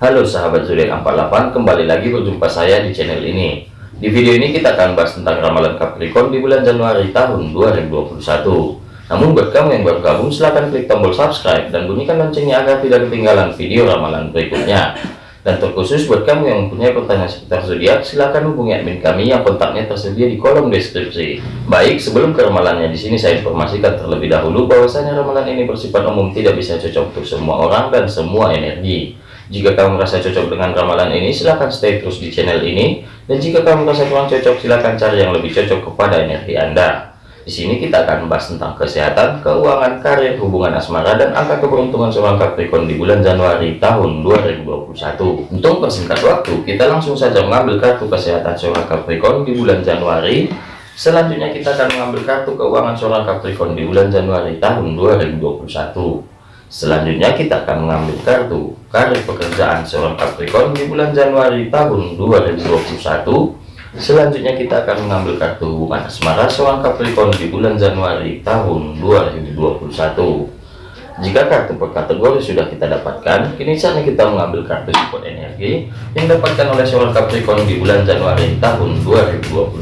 Halo sahabat zodiak 48 kembali lagi berjumpa saya di channel ini. Di video ini kita akan bahas tentang ramalan Capricorn di bulan Januari tahun 2021 namun buat kamu yang baru gabung silahkan klik tombol subscribe dan bunyikan loncengnya agar tidak ketinggalan video ramalan berikutnya. Dan terkhusus buat kamu yang mempunyai pertanyaan seputar zodiak silahkan hubungi admin kami yang kontaknya tersedia di kolom deskripsi. Baik sebelum ke ramalannya di sini saya informasikan terlebih dahulu bahwasanya ramalan ini bersifat umum tidak bisa cocok untuk semua orang dan semua energi jika kamu merasa cocok dengan ramalan ini, silahkan stay terus di channel ini. Dan jika kamu merasa kurang cocok, silahkan cari yang lebih cocok kepada energi Anda. Di sini kita akan membahas tentang kesehatan, keuangan, karir, hubungan asmara, dan angka keberuntungan seorang Capricorn di bulan Januari tahun 2021. Untuk persingkat waktu, kita langsung saja mengambil kartu kesehatan seorang Capricorn di bulan Januari. Selanjutnya kita akan mengambil kartu keuangan seorang Capricorn di bulan Januari tahun 2021. Selanjutnya kita akan mengambil kartu karir pekerjaan seorang Capricorn di bulan Januari tahun 2021. Selanjutnya kita akan mengambil kartu hubungan asmara seorang Capricorn di bulan Januari tahun 2021. Jika kartu per kategori sudah kita dapatkan, kini saatnya kita mengambil kartu support energi yang dapatkan oleh seorang Capricorn di bulan Januari tahun 2021.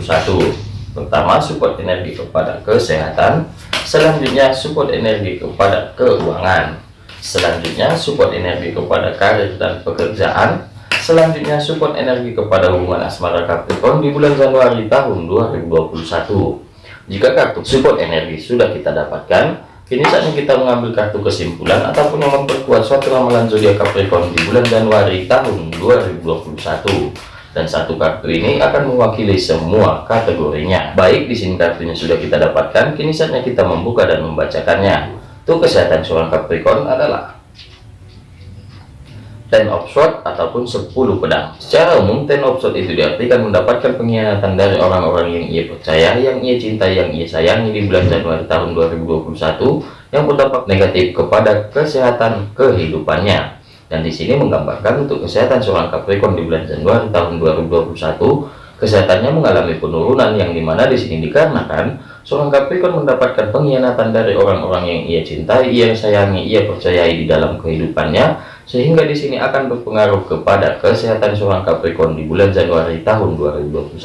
Pertama, support energi kepada kesehatan, selanjutnya support energi kepada keuangan selanjutnya support energi kepada karir dan pekerjaan selanjutnya support energi kepada hubungan asmara Capricorn di bulan Januari tahun 2021 jika kartu support energi sudah kita dapatkan kini saatnya kita mengambil kartu kesimpulan ataupun yang memperkuat suatu ramalan zodiak Capricorn di bulan Januari tahun 2021 dan satu kartu ini akan mewakili semua kategorinya. Baik, di sini kartunya sudah kita dapatkan, kini saatnya kita membuka dan membacakannya. Untuk kesehatan seorang Capricorn adalah Ten of Sword ataupun 10 pedang. Secara umum, Ten of Sword itu diartikan mendapatkan pengkhianatan dari orang-orang yang ia percaya, yang ia cintai, yang ia sayangi di bulan Januari tahun 2021 yang berdampak negatif kepada kesehatan kehidupannya dan di sini menggambarkan untuk kesehatan seorang Capricorn di bulan Januari tahun 2021 kesehatannya mengalami penurunan yang di mana di sini dikarenakan seorang Capricorn mendapatkan pengkhianatan dari orang-orang yang ia cintai, ia sayangi, ia percayai di dalam kehidupannya sehingga di sini akan berpengaruh kepada kesehatan seorang Capricorn di bulan Januari tahun 2021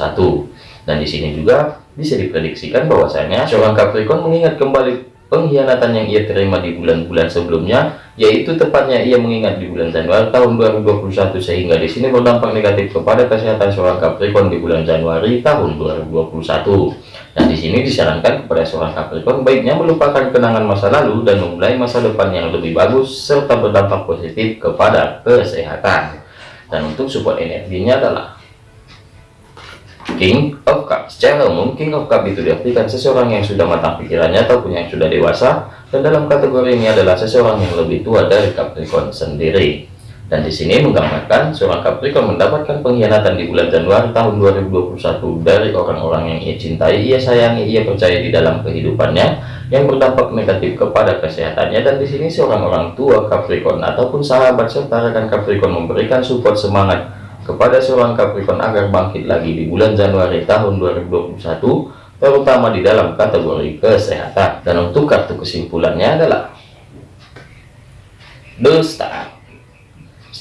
dan di sini juga bisa diprediksikan bahwasanya seorang Capricorn mengingat kembali pengkhianatan yang ia terima di bulan-bulan sebelumnya yaitu tepatnya ia mengingat di bulan Januari tahun 2021 sehingga di sini berdampak negatif kepada kesehatan seorang Capricorn di bulan Januari tahun 2021 dan di sini disarankan kepada seorang Capricorn baiknya melupakan kenangan masa lalu dan memulai masa depan yang lebih bagus serta berdampak positif kepada kesehatan. Dan untuk support energinya adalah King of Cup secara umum King of Cup itu diartikan seseorang yang sudah matang pikirannya ataupun yang sudah dewasa dan dalam kategori ini adalah seseorang yang lebih tua dari Capricorn sendiri dan di sini menggambarkan seorang Capricorn mendapatkan pengkhianatan di bulan Januari tahun 2021 dari orang-orang yang ia cintai, ia sayangi, ia percaya di dalam kehidupannya yang berdampak negatif kepada kesehatannya. Dan di sini seorang orang tua Capricorn ataupun sahabat serta rekan Capricorn memberikan support semangat kepada seorang Capricorn agar bangkit lagi di bulan Januari tahun 2021 terutama di dalam kategori kesehatan. Dan untuk kartu kesimpulannya adalah The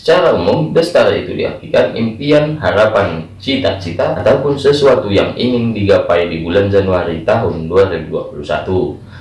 secara umum The Star itu diartikan impian, harapan, cita-cita ataupun sesuatu yang ingin digapai di bulan Januari tahun 2021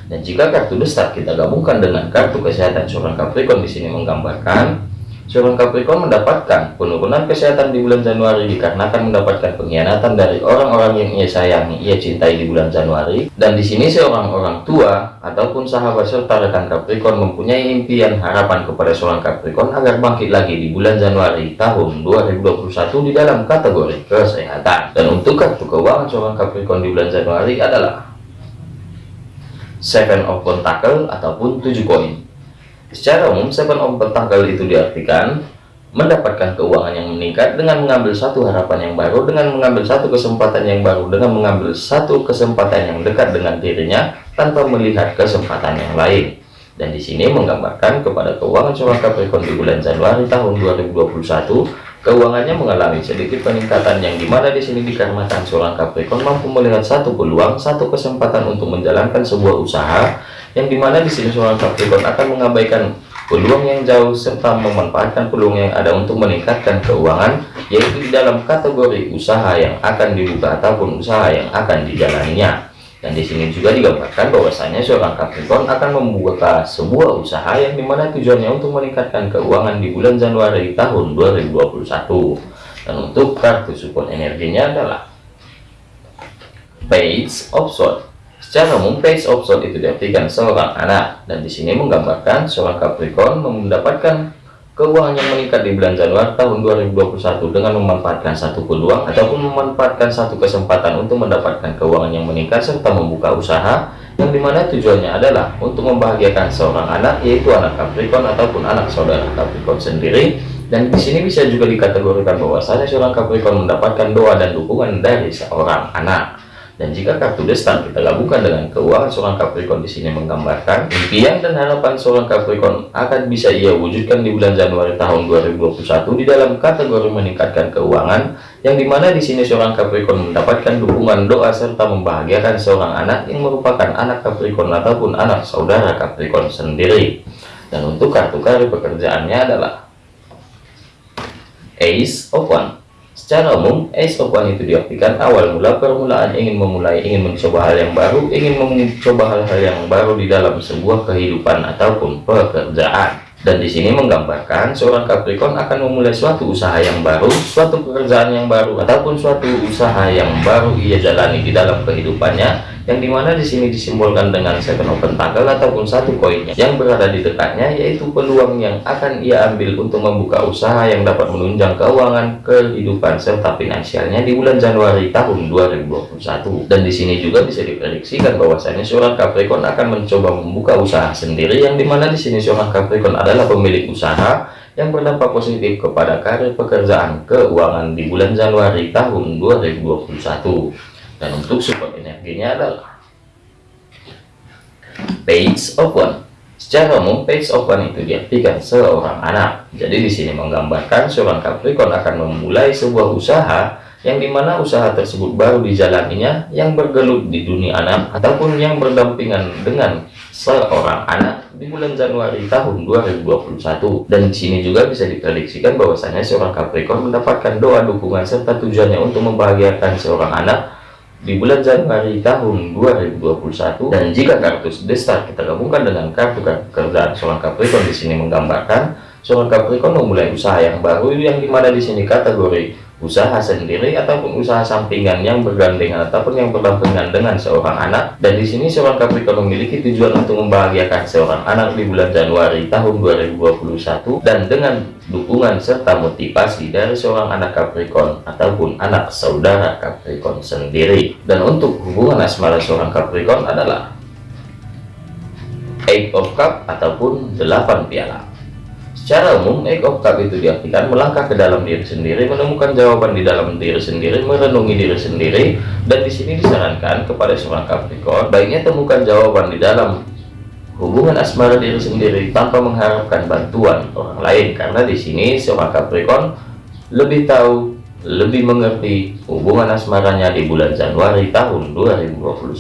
dan jika kartu The Star kita gabungkan dengan kartu kesehatan seorang Capricorn di sini menggambarkan Seorang Capricorn mendapatkan penurunan kesehatan di bulan Januari dikarenakan mendapatkan pengkhianatan dari orang-orang yang ia sayangi, ia cintai di bulan Januari. Dan di sini seorang orang tua ataupun sahabat serta rekan Capricorn mempunyai impian harapan kepada seorang Capricorn agar bangkit lagi di bulan Januari tahun 2021 di dalam kategori kesehatan. Dan untuk kartu keuangan seorang Capricorn di bulan Januari adalah Seven of Pentacle ataupun 7 koin. Secara umum, seven of pentacle itu diartikan mendapatkan keuangan yang meningkat dengan mengambil satu harapan yang baru, dengan mengambil satu kesempatan yang baru, dengan mengambil satu kesempatan yang dekat dengan dirinya tanpa melihat kesempatan yang lain. Dan di sini menggambarkan kepada keuangan seorang Capricorn di bulan Januari tahun 2021, keuangannya mengalami sedikit peningkatan yang di mana di sini dikarenakan seorang Capricorn mampu melihat satu peluang, satu kesempatan untuk menjalankan sebuah usaha yang di mana di sini seorang Capricorn akan mengabaikan peluang yang jauh serta memanfaatkan peluang yang ada untuk meningkatkan keuangan yaitu di dalam kategori usaha yang akan dibuka ataupun usaha yang akan dijalaninya. Dan di sini juga digambarkan bahwasanya seorang Capricorn akan membuka sebuah usaha yang di mana tujuannya untuk meningkatkan keuangan di bulan Januari tahun 2021 dan untuk kartu support energinya adalah Page of Swords Secara umum, page of sword itu diartikan seorang anak, dan di sini menggambarkan seorang Capricorn mendapatkan keuangan yang meningkat di bulan Januari tahun 2021 dengan memanfaatkan satu peluang ataupun memanfaatkan satu kesempatan untuk mendapatkan keuangan yang meningkat serta membuka usaha yang di mana tujuannya adalah untuk membahagiakan seorang anak yaitu anak Capricorn ataupun anak saudara Capricorn sendiri. Dan di sini bisa juga dikategorikan bahwasanya seorang Capricorn mendapatkan doa dan dukungan dari seorang anak dan jika kartu destan kita gabungkan dengan keuangan seorang Capricorn di sini menggambarkan impian dan harapan seorang Capricorn akan bisa ia wujudkan di bulan Januari tahun 2021 di dalam kategori meningkatkan keuangan yang di mana di sini seorang Capricorn mendapatkan dukungan doa serta membahagiakan seorang anak yang merupakan anak Capricorn ataupun anak saudara Capricorn sendiri. Dan untuk kartu karir pekerjaannya adalah Ace of One Secara umum, One itu diartikan awal mula permulaan ingin memulai, ingin mencoba hal yang baru, ingin mencoba hal-hal yang baru di dalam sebuah kehidupan ataupun pekerjaan. Dan di sini menggambarkan seorang Capricorn akan memulai suatu usaha yang baru, suatu pekerjaan yang baru, ataupun suatu usaha yang baru ia jalani di dalam kehidupannya, yang di mana di sini disimbolkan dengan second open tanggal ataupun satu koinnya yang berada di dekatnya, yaitu peluang yang akan ia ambil untuk membuka usaha yang dapat menunjang keuangan, kehidupan serta finansialnya di bulan Januari tahun 2021. Dan di sini juga bisa diprediksikan bahwasanya seorang Capricorn akan mencoba membuka usaha sendiri, yang di mana di sini seorang Capricorn ada adalah pemilik usaha yang berdampak positif kepada karir pekerjaan keuangan di bulan Januari tahun 2021 dan untuk support energinya adalah page one. Secara umum page one itu diartikan seorang anak. Jadi di sini menggambarkan seorang Capricorn akan memulai sebuah usaha yang di mana usaha tersebut baru dijalaninya yang bergelut di dunia anak ataupun yang berdampingan dengan seorang anak di bulan Januari tahun 2021 dan di sini juga bisa diprediksikan bahwasanya seorang Capricorn mendapatkan doa dukungan serta tujuannya untuk membahagiakan seorang anak di bulan Januari tahun 2021 dan jika kartu destar kita gabungkan dengan kartu kerjaan seorang Capricorn di sini menggambarkan seorang Capricorn memulai usaha yang baru yang di mana di sini kategori usaha sendiri ataupun usaha sampingan yang bergandengan ataupun yang berdampingan dengan seorang anak. Dan di sini seorang Capricorn memiliki tujuan untuk membahagiakan seorang anak di bulan Januari tahun 2021 dan dengan dukungan serta motivasi dari seorang anak Capricorn ataupun anak saudara Capricorn sendiri. Dan untuk hubungan asmara seorang Capricorn adalah Eight of Cup ataupun delapan piala Secara umum, Egg of Cup itu diartikan melangkah ke dalam diri sendiri, menemukan jawaban di dalam diri sendiri, merenungi diri sendiri, dan di sini disarankan kepada seorang Capricorn, baiknya temukan jawaban di dalam hubungan asmara diri sendiri tanpa mengharapkan bantuan orang lain, karena di sini seorang Capricorn lebih tahu, lebih mengerti hubungan asmaranya di bulan Januari tahun 2021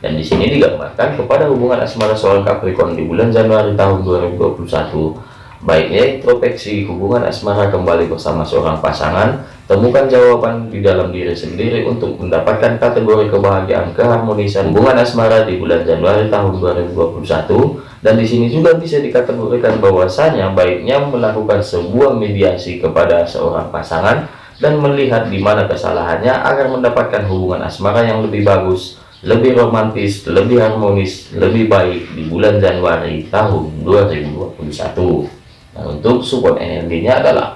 dan di sini digambarkan kepada hubungan asmara seorang Capricorn di bulan Januari tahun 2021 Baiknya introspeksi hubungan asmara kembali bersama seorang pasangan, temukan jawaban di dalam diri sendiri untuk mendapatkan kategori kebahagiaan keharmonisan hubungan asmara di bulan Januari tahun 2021 dan di sini juga bisa dikategorikan bahwasanya baiknya melakukan sebuah mediasi kepada seorang pasangan dan melihat di mana kesalahannya agar mendapatkan hubungan asmara yang lebih bagus lebih romantis, lebih harmonis, lebih baik di bulan Januari tahun 2021. Nah, untuk support energinya adalah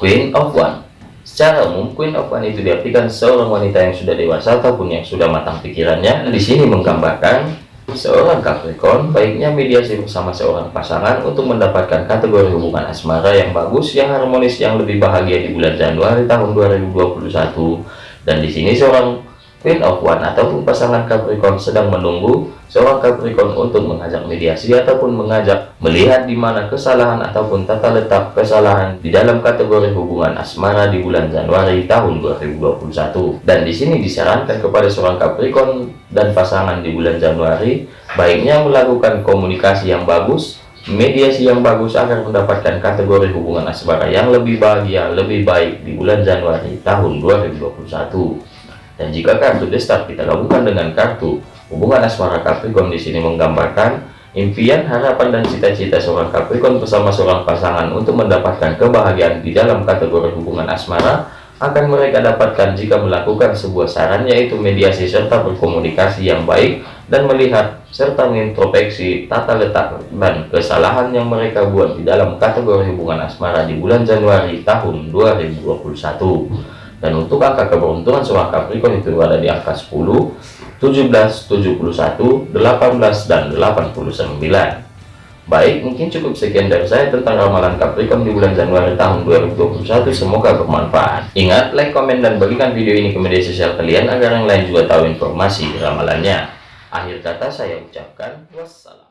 Queen of One. Secara umum, Queen of One itu diartikan seorang wanita yang sudah dewasa ataupun yang sudah matang pikirannya. Nah, di sini menggambarkan seorang Capricorn baiknya mediasi bersama seorang pasangan untuk mendapatkan kategori hubungan asmara yang bagus, yang harmonis, yang lebih bahagia di bulan Januari tahun 2021. Dan di sini seorang Queen of One ataupun pasangan Capricorn sedang menunggu seorang Capricorn untuk mengajak mediasi ataupun mengajak melihat di mana kesalahan ataupun tata letak kesalahan di dalam kategori hubungan asmara di bulan Januari tahun 2021 dan di sini disarankan kepada seorang Capricorn dan pasangan di bulan Januari baiknya melakukan komunikasi yang bagus mediasi yang bagus agar mendapatkan kategori hubungan asmara yang lebih bahagia lebih baik di bulan Januari tahun 2021 dan jika kartu destar kita gabungkan dengan kartu hubungan asmara Capricorn di sini menggambarkan impian harapan dan cita-cita seorang Capricorn bersama seorang pasangan untuk mendapatkan kebahagiaan di dalam kategori hubungan asmara akan mereka dapatkan jika melakukan sebuah saran yaitu mediasi serta berkomunikasi yang baik dan melihat serta mengintrospeksi tata letak dan kesalahan yang mereka buat di dalam kategori hubungan asmara di bulan Januari tahun 2021 dan untuk angka keberuntungan seorang Capricorn itu ada di angka 10 17 71 18 dan 89 Baik, mungkin cukup sekian dari saya tentang ramalan Capricorn di bulan Januari tahun 2021. Semoga bermanfaat. Ingat, like, komen, dan bagikan video ini ke media sosial kalian agar yang lain juga tahu informasi ramalannya. Akhir kata saya ucapkan wassalam.